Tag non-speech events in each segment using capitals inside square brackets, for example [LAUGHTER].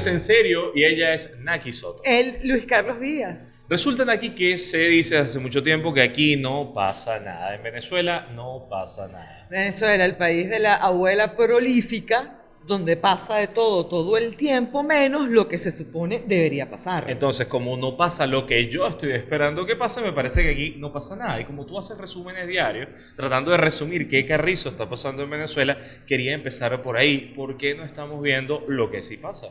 es en serio y ella es Naki Soto. El Luis Carlos Díaz. Resulta, Naki, que se dice hace mucho tiempo que aquí no pasa nada. En Venezuela no pasa nada. Venezuela, el país de la abuela prolífica, donde pasa de todo todo el tiempo, menos lo que se supone debería pasar. Entonces, como no pasa lo que yo estoy esperando que pase, me parece que aquí no pasa nada. Y como tú haces resúmenes diarios, tratando de resumir qué carrizo está pasando en Venezuela, quería empezar por ahí. ¿Por qué no estamos viendo lo que sí pasa?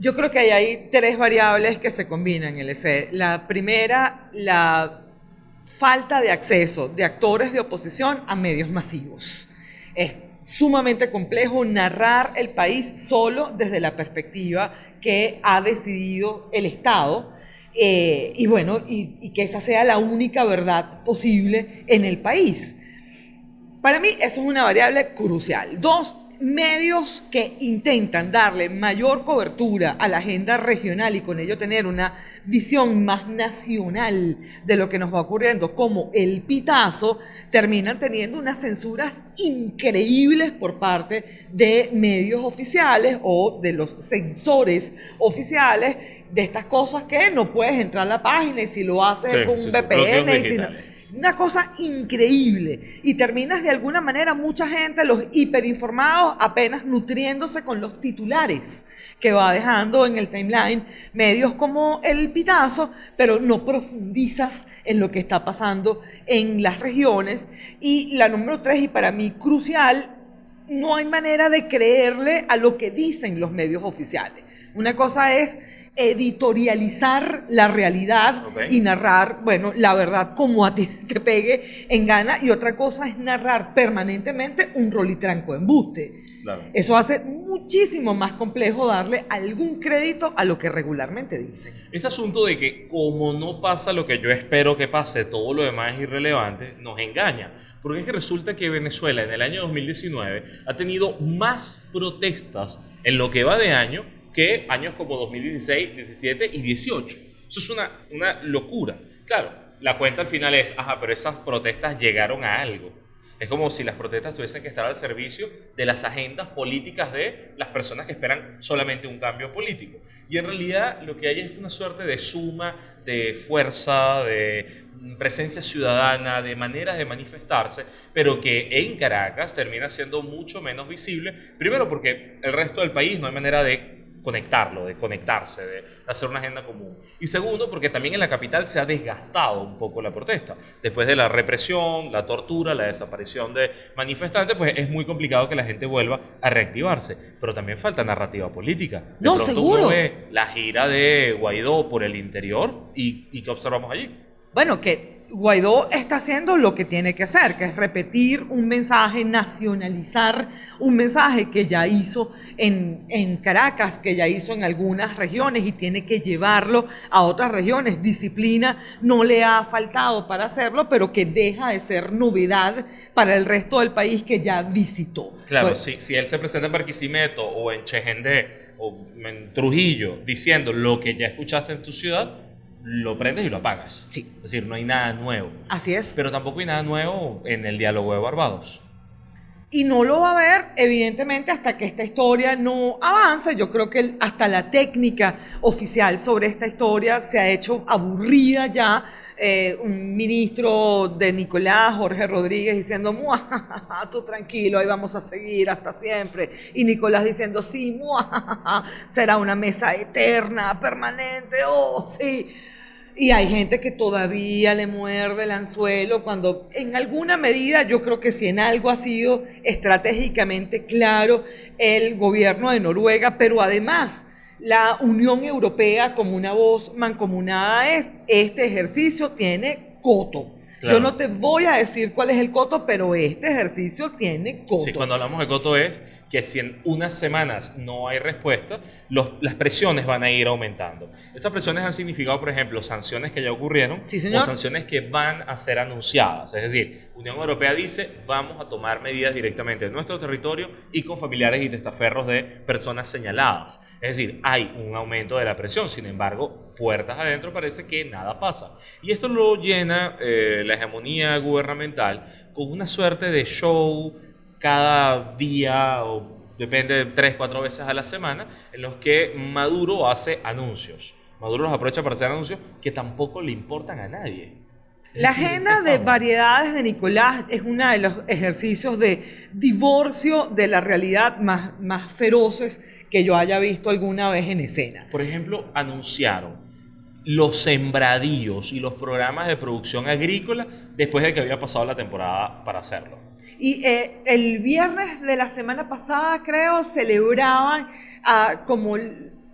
Yo creo que ahí hay tres variables que se combinan, LC. La primera, la falta de acceso de actores de oposición a medios masivos. Es sumamente complejo narrar el país solo desde la perspectiva que ha decidido el Estado. eh, y bueno, y que esa sea la única verdad posible en el país. Para mí eso es una variable crucial. Dos, medios que intentan darle mayor cobertura a la agenda regional y con ello tener una visión más nacional de lo que nos va ocurriendo, como el pitazo, terminan teniendo unas censuras increíbles por parte de medios oficiales o de los censores oficiales de estas cosas que no puedes entrar a la página y si lo haces Sí, con un sí, VPN y si no-. Una cosa increíble. Y terminas de alguna manera, mucha gente, los hiperinformados, apenas nutriéndose con los titulares que va dejando en el timeline medios como El Pitazo, pero no profundizas en lo que está pasando en las regiones. Y la número tres, y para mí crucial, no hay manera de creerle a lo que dicen los medios oficiales. Una cosa es editorializar la realidad y narrar, bueno, la verdad como a ti [LAUGHS] te pegue en gana y otra cosa es narrar permanentemente un rol y tranco embuste. Claro. Eso hace muchísimo más complejo darle algún crédito a lo que regularmente dicen. Ese asunto de que como no pasa lo que yo espero que pase, todo lo demás es irrelevante, nos engaña. Porque es que resulta que Venezuela en el año 2019 ha tenido más protestas en lo que va de año que años como 2016, 17 y 18. Eso es una, una locura. Claro, la cuenta al final es, ajá, pero esas protestas llegaron a algo. Es como si las protestas tuviesen que estar al servicio de las agendas políticas de las personas que esperan solamente un cambio político. Y en realidad lo que hay es una suerte de suma de fuerza, de presencia ciudadana, de maneras de manifestarse, pero que en Caracas termina siendo mucho menos visible. Primero porque el resto del país no hay manera de conectarlo, de conectarse, de hacer una agenda común. Y segundo, porque también en la capital se ha desgastado un poco la protesta. Después de la represión, la tortura, la desaparición de manifestantes, pues es muy complicado que la gente vuelva a reactivarse. Pero también falta narrativa política. De No, pronto seguro. uno ve la gira de Guaidó por el interior y, y ¿qué observamos allí? Bueno, que Guaidó está haciendo lo que tiene que hacer, que es repetir un mensaje, nacionalizar un mensaje que ya hizo en, en Caracas, que ya hizo en algunas regiones y tiene que llevarlo a otras regiones. Disciplina no le ha faltado para hacerlo, pero que deja de ser novedad para el resto del país que ya visitó. Claro, Pues, si, si él se presenta en Barquisimeto o en Chegendé o en Trujillo diciendo lo que ya escuchaste en tu ciudad, lo prendes y lo apagas. Sí. Es decir, no hay nada nuevo. Así es. Pero tampoco hay nada nuevo en el diálogo de Barbados. Y no lo va a ver, evidentemente, hasta que esta historia no avance. Yo creo que hasta la técnica oficial sobre esta historia se ha hecho aburrida ya. Eh, un ministro de Nicolás, Jorge Rodríguez, diciendo, "Muajajaja, tú tranquilo, ahí vamos a seguir hasta siempre. Y Nicolás diciendo, sí, muajajaja, será una mesa eterna, permanente, oh, sí. Y hay gente que todavía le muerde el anzuelo cuando en alguna medida yo creo que si en algo ha sido estratégicamente claro el gobierno de Noruega, pero además la Unión Europea como una voz mancomunada es, este ejercicio tiene coto. Claro. Yo no te voy a decir cuál es el coto, pero este ejercicio tiene coto. Sí, cuando hablamos de coto es que si en unas semanas no hay respuesta, los- las presiones van a ir aumentando. Esas presiones han significado, por ejemplo, sanciones que ya ocurrieron Sí, o sanciones que van a ser anunciadas. Es decir, Unión Europea dice, vamos a tomar medidas directamente en nuestro territorio y con familiares y testaferros de personas señaladas. Es decir, hay un aumento de la presión. Sin embargo, puertas adentro parece que nada pasa. Y esto lo llena eh, la hegemonía gubernamental con una suerte de show cada día o depende de tres, cuatro veces a la semana, en los que Maduro hace anuncios. Maduro los aprovecha para hacer anuncios que tampoco le importan a nadie. La agenda de variedades de Nicolás es uno de los ejercicios de divorcio de la realidad más, más feroces que yo haya visto alguna vez en escena. Por ejemplo, anunciaron los sembradíos y los programas de producción agrícola después de que había pasado la temporada para hacerlo. Y eh, el viernes de la semana pasada, creo, celebraban ah, como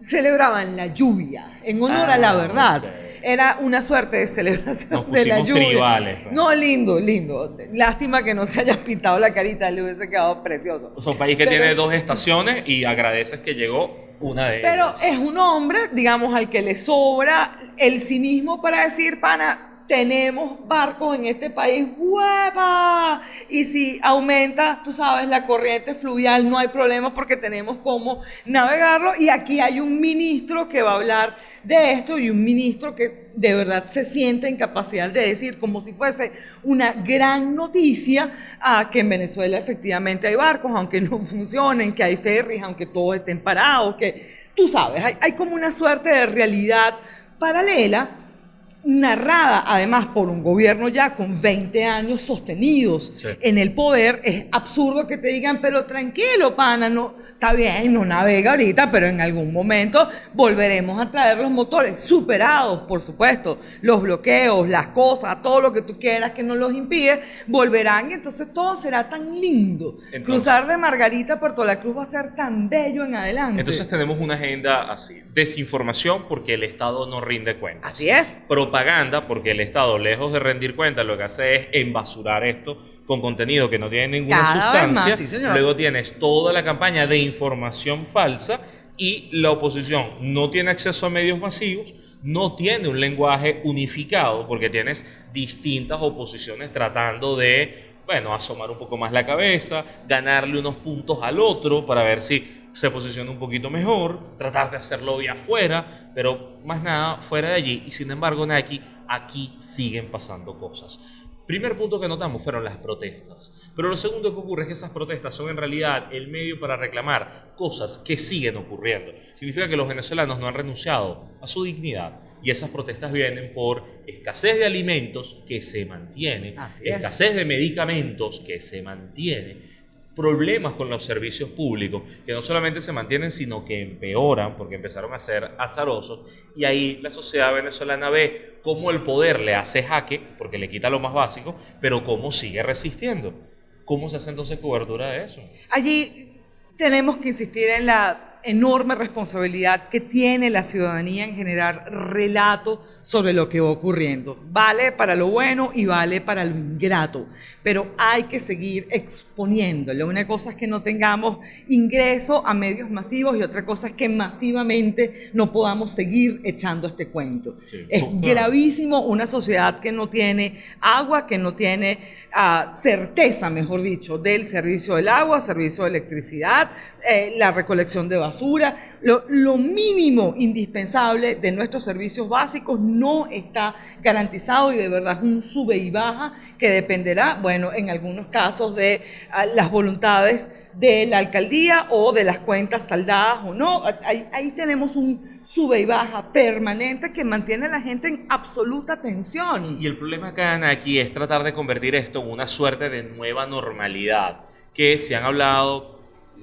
celebraban la lluvia en honor a la Ah, verdad. Era una suerte de celebración Nos de la lluvia. tribales, pues. No, lindo, lindo. Lástima que no se haya pintado la carita, le hubiese quedado precioso. O sea, un país que Pero- tiene dos estaciones y agradeces que llegó una de Pero ellas. es un hombre, digamos, al que le sobra el cinismo para decir, pana, tenemos barcos en este país, ¡hueva! Y si aumenta, tú sabes, la corriente fluvial, no hay problema porque tenemos cómo navegarlo. Y aquí hay un ministro que va a hablar de esto y un ministro que de verdad se siente en capacidad de decir, como si fuese una gran noticia, que en Venezuela efectivamente hay barcos, aunque no funcionen, que hay ferries, aunque todos estén parados, que tú sabes, hay, hay como una suerte de realidad paralela narrada además por un gobierno ya con 20 años sostenidos Sí. en el poder, es absurdo que te digan, pero tranquilo, pana, no, está bien, no navega ahorita, pero en algún momento volveremos a traer los motores superados, por supuesto, los bloqueos, las cosas, todo lo que tú quieras que nos los impide, volverán y entonces todo será tan lindo. Entonces- Cruzar de Margarita a Puerto La Cruz va a ser tan bello en adelante. Entonces tenemos una agenda así. Desinformación porque el Estado no rinde cuentas. Así es. Propaganda porque el Estado, lejos de rendir cuentas, lo que hace es embasurar esto con contenido que no tiene ninguna Cada sustancia. más, sí, señor. Luego tienes toda la campaña de información falsa y la oposición no tiene acceso a medios masivos, no tiene un lenguaje unificado porque tienes distintas oposiciones tratando de, bueno, asomar un poco más la cabeza, ganarle unos puntos al otro para ver si se posiciona un poquito mejor, tratar de hacerlo vía afuera, pero más nada fuera de allí. Y sin embargo, Nike, aquí siguen pasando cosas. Primer punto que notamos fueron las protestas. Pero lo segundo que ocurre es que esas protestas son en realidad el medio para reclamar cosas que siguen ocurriendo. Significa que los venezolanos no han renunciado a su dignidad. Y esas protestas vienen por escasez de alimentos que se mantiene, Así es. escasez de medicamentos que se mantiene, problemas con los servicios públicos que no solamente se mantienen, sino que empeoran porque empezaron a ser azarosos. Y ahí la sociedad venezolana ve cómo el poder le hace jaque, porque le quita lo más básico, pero cómo sigue resistiendo. ¿Cómo se hace entonces cobertura de eso? Allí tenemos que insistir en la enorme responsabilidad que tiene la ciudadanía en generar relato sobre lo que va ocurriendo. Vale para lo bueno y vale para lo ingrato, pero hay que seguir exponiéndolo. Una cosa es que no tengamos ingreso a medios masivos y otra cosa es que masivamente no podamos seguir echando este cuento. Sí, es gravísimo una sociedad que no tiene agua, que no tiene ah, certeza, mejor dicho, del servicio del agua, servicio de electricidad, eh, la recolección de basura, lo, lo mínimo indispensable de nuestros servicios básicos no está garantizado y de verdad es un sube y baja que dependerá, bueno, en algunos casos de ah, las voluntades de la alcaldía o de las cuentas saldadas o no. Ahí, ahí tenemos un sube y baja permanente que mantiene a la gente en absoluta tensión. Y el problema acá aquí es tratar de convertir esto en una suerte de nueva normalidad, que se han hablado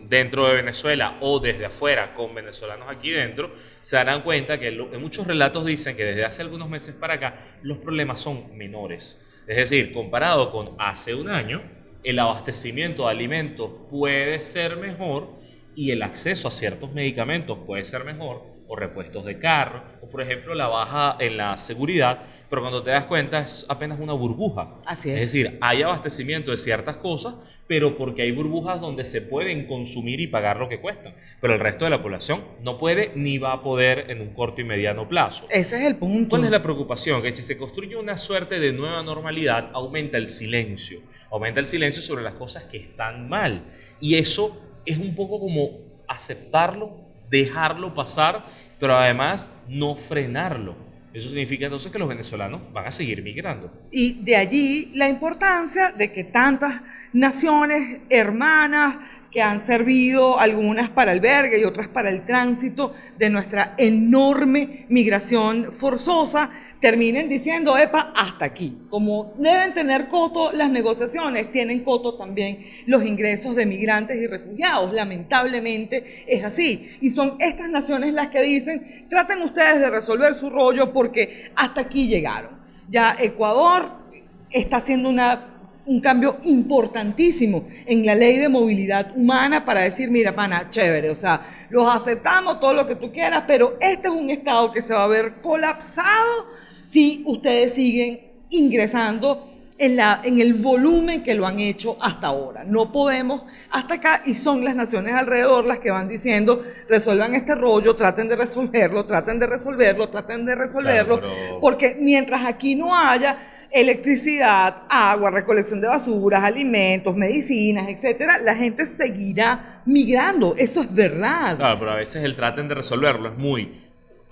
dentro de Venezuela o desde afuera con venezolanos aquí dentro, se darán cuenta que muchos relatos dicen que desde hace algunos meses para acá los problemas son menores. Es decir, comparado con hace un año, el abastecimiento de alimentos puede ser mejor y el acceso a ciertos medicamentos puede ser mejor, o repuestos de carro, o por ejemplo la baja en la seguridad, pero cuando te das cuenta es apenas una burbuja. Así Es es. decir, hay abastecimiento de ciertas cosas, pero porque hay burbujas donde se pueden consumir y pagar lo que cuestan. Pero el resto de la población no puede ni va a poder en un corto y mediano plazo. Ese es el punto. ¿Cuál es la preocupación? Que si se construye una suerte de nueva normalidad, aumenta el silencio. Aumenta el silencio sobre las cosas que están mal. Y eso es un poco como aceptarlo, dejarlo pasar, pero además no frenarlo. Eso significa entonces que los venezolanos van a seguir migrando. Y de allí la importancia de que tantas naciones hermanas que han servido algunas para albergue y otras para el tránsito de nuestra enorme migración forzosa, terminen diciendo, epa, hasta aquí. Como deben tener coto las negociaciones, tienen coto también los ingresos de migrantes y refugiados. Lamentablemente es así. Y son estas naciones las que dicen, traten ustedes de resolver su rollo porque hasta aquí llegaron. Ya Ecuador está haciendo una un cambio importantísimo en la ley de movilidad humana para decir, mira, pana, chévere, o sea, los aceptamos, todo lo que tú quieras, pero este es un Estado que se va a ver colapsado si ustedes siguen ingresando en, la, en el volumen que lo han hecho hasta ahora. No podemos hasta acá y son las naciones alrededor las que van diciendo, resuelvan este rollo, traten de resolverlo, traten de resolverlo, traten de resolverlo, porque mientras aquí no haya electricidad, agua, recolección de basuras, alimentos, medicinas, etcétera, la gente seguirá migrando. Eso es verdad. Claro, pero a veces el traten de resolverlo es muy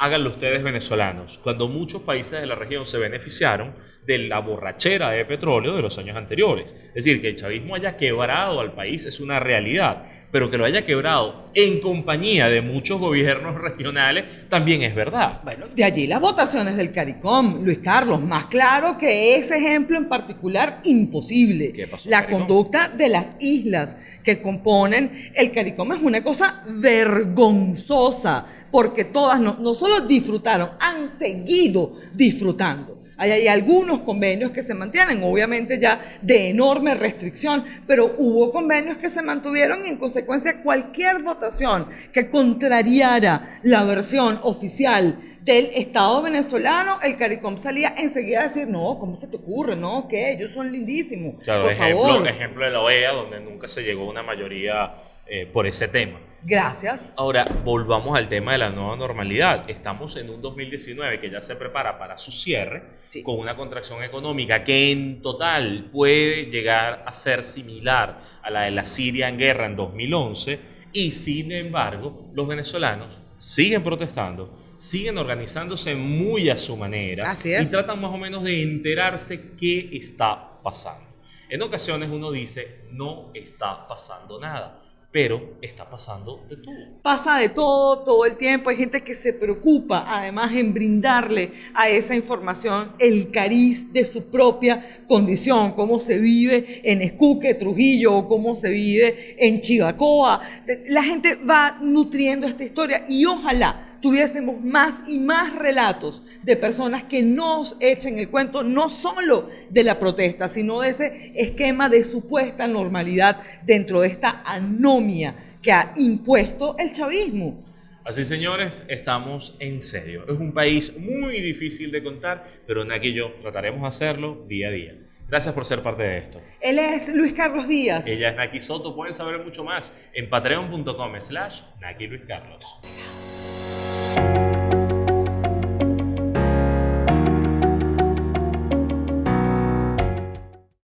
háganlo ustedes venezolanos, cuando muchos países de la región se beneficiaron de la borrachera de petróleo de los años anteriores. Es decir, que el chavismo haya quebrado al país es una realidad, pero que lo haya quebrado en compañía de muchos gobiernos regionales también es verdad. Bueno, de allí las votaciones del CARICOM, Luis Carlos, más claro que ese ejemplo en particular, imposible. ¿Qué pasó, la CARICOM? conducta de las islas que componen el CARICOM es una cosa vergonzosa, porque todas no, no solo disfrutaron, han seguido disfrutando. Hay, hay algunos convenios que se mantienen, obviamente ya de enorme restricción, pero hubo convenios que se mantuvieron y en consecuencia cualquier votación que contrariara la versión oficial del Estado venezolano, el CARICOM salía enseguida a decir, no, ¿cómo se te ocurre? No, que ellos son lindísimos. Claro, por ejemplo, favor. ejemplo de la OEA, donde nunca se llegó a una mayoría eh, por ese tema. Gracias. Ahora, volvamos al tema de la nueva normalidad. Estamos en un 2019 que ya se prepara para su cierre, Sí. con una contracción económica que en total puede llegar a ser similar a la de la Siria en guerra en 2011, y sin embargo, los venezolanos siguen protestando, siguen organizándose muy a su manera Así es. y tratan más o menos de enterarse qué está pasando. En ocasiones uno dice, no está pasando nada, pero está pasando de todo. Pasa de todo, todo el tiempo. Hay gente que se preocupa, además, en brindarle a esa información el cariz de su propia condición, cómo se vive en Escuque, Trujillo, cómo se vive en Chivacoa. La gente va nutriendo esta historia y ojalá tuviésemos más y más relatos de personas que nos echen el cuento no solo de la protesta, sino de ese esquema de supuesta normalidad dentro de esta anomia que ha impuesto el chavismo. Así, señores, estamos en serio. Es un país muy difícil de contar, pero Naki y yo trataremos de hacerlo día a día. Gracias por ser parte de esto. Él es Luis Carlos Díaz. Ella es Naki Soto. Pueden saber mucho más en patreon.com slash Naki Luis Carlos. you